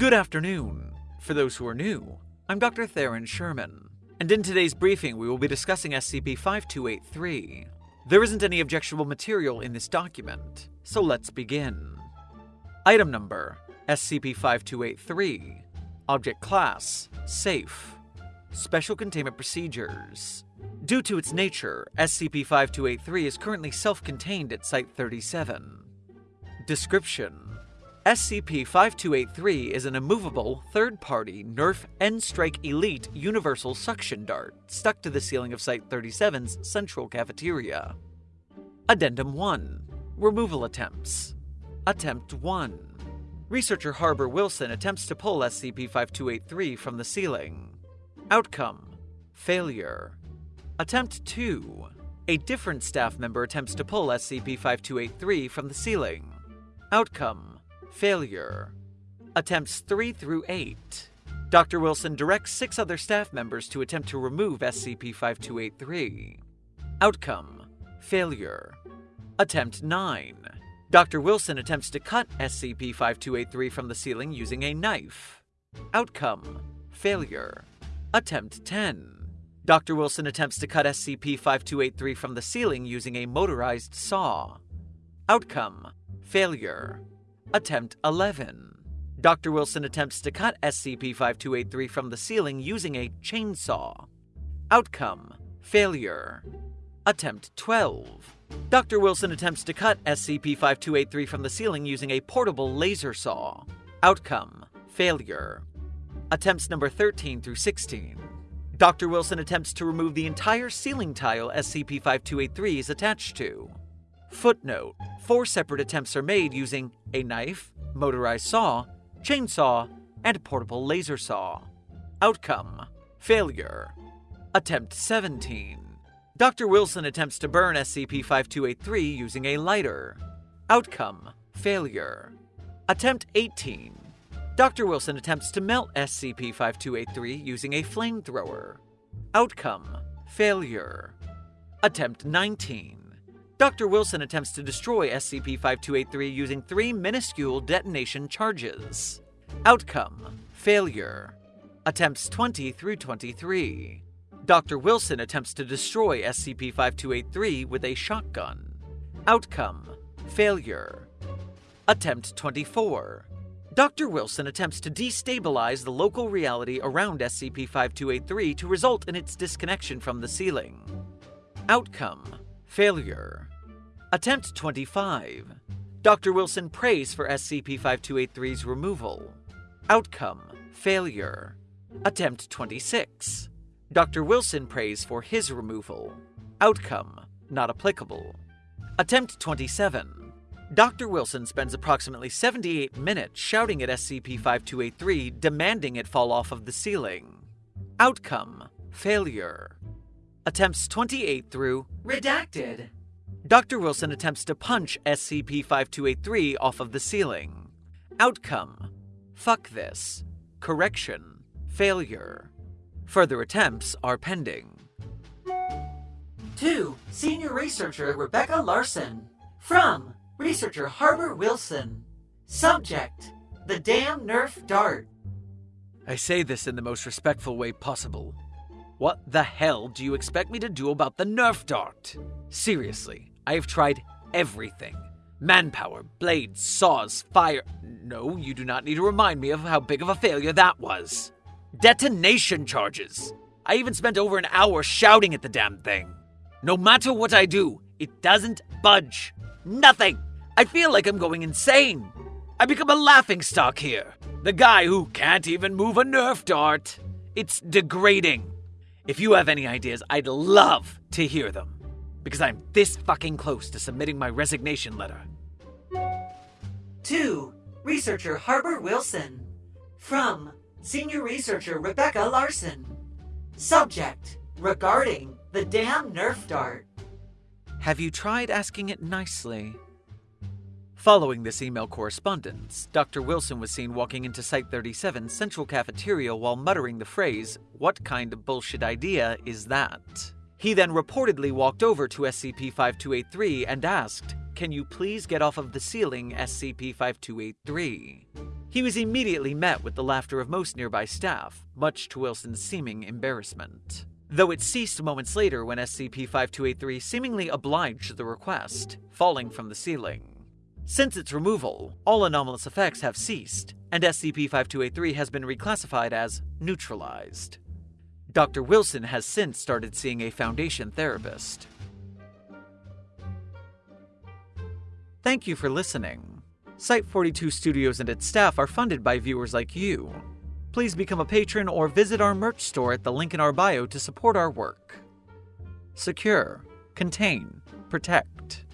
Good afternoon. For those who are new, I'm Dr. Theron Sherman, and in today's briefing we will be discussing SCP 5283. There isn't any objectionable material in this document, so let's begin. Item number SCP 5283. Object Class Safe. Special Containment Procedures. Due to its nature, SCP 5283 is currently self contained at Site 37. Description SCP 5283 is an immovable, third party Nerf N Strike Elite Universal Suction Dart stuck to the ceiling of Site 37's central cafeteria. Addendum 1 Removal Attempts. Attempt 1 Researcher Harbor Wilson attempts to pull SCP 5283 from the ceiling. Outcome Failure. Attempt 2 A different staff member attempts to pull SCP 5283 from the ceiling. Outcome Failure. Attempts 3 through 8. Dr. Wilson directs six other staff members to attempt to remove SCP 5283. Outcome Failure. Attempt 9. Dr. Wilson attempts to cut SCP 5283 from the ceiling using a knife. Outcome Failure. Attempt 10. Dr. Wilson attempts to cut SCP 5283 from the ceiling using a motorized saw. Outcome Failure. Attempt 11. Dr. Wilson attempts to cut SCP 5283 from the ceiling using a chainsaw. Outcome Failure. Attempt 12. Dr. Wilson attempts to cut SCP 5283 from the ceiling using a portable laser saw. Outcome Failure. Attempts number 13 through 16. Dr. Wilson attempts to remove the entire ceiling tile SCP 5283 is attached to. Footnote Four separate attempts are made using a knife, motorized saw, chainsaw, and portable laser saw. Outcome Failure. Attempt 17. Dr. Wilson attempts to burn SCP 5283 using a lighter. Outcome Failure. Attempt 18. Dr. Wilson attempts to melt SCP 5283 using a flamethrower. Outcome Failure. Attempt 19. Dr. Wilson attempts to destroy SCP 5283 using three minuscule detonation charges. Outcome Failure. Attempts 20 through 23. Dr. Wilson attempts to destroy SCP 5283 with a shotgun. Outcome Failure. Attempt 24. Dr. Wilson attempts to destabilize the local reality around SCP 5283 to result in its disconnection from the ceiling. Outcome Failure. Attempt 25. Dr. Wilson prays for SCP 5283's removal. Outcome Failure. Attempt 26. Dr. Wilson prays for his removal. Outcome Not applicable. Attempt 27. Dr. Wilson spends approximately 78 minutes shouting at SCP 5283, demanding it fall off of the ceiling. Outcome Failure. Attempts 28 through Redacted. Dr. Wilson attempts to punch SCP 5283 off of the ceiling. Outcome Fuck this. Correction Failure. Further attempts are pending. 2. Senior Researcher Rebecca Larson. From Researcher Harbor Wilson. Subject The Damn Nerf Dart. I say this in the most respectful way possible. What the hell do you expect me to do about the Nerf dart? Seriously, I have tried everything manpower, blades, saws, fire. No, you do not need to remind me of how big of a failure that was. Detonation charges. I even spent over an hour shouting at the damn thing. No matter what I do, it doesn't budge. Nothing. I feel like I'm going insane. I become a laughingstock here. The guy who can't even move a Nerf dart. It's degrading. If you have any ideas, I'd love to hear them. Because I'm this fucking close to submitting my resignation letter. 2. Researcher Harbor Wilson. From Senior Researcher Rebecca Larson. Subject Regarding the damn Nerf dart. Have you tried asking it nicely? Following this email correspondence, Dr. Wilson was seen walking into Site 37 Central Cafeteria while muttering the phrase, What kind of bullshit idea is that? He then reportedly walked over to SCP 5283 and asked, Can you please get off of the ceiling, SCP 5283? He was immediately met with the laughter of most nearby staff, much to Wilson's seeming embarrassment. Though it ceased moments later when SCP 5283 seemingly obliged the request, falling from the ceiling. Since its removal, all anomalous effects have ceased, and SCP 5283 has been reclassified as neutralized. Dr. Wilson has since started seeing a Foundation therapist. Thank you for listening. Site 42 Studios and its staff are funded by viewers like you. Please become a patron or visit our merch store at the link in our bio to support our work. Secure, contain, protect.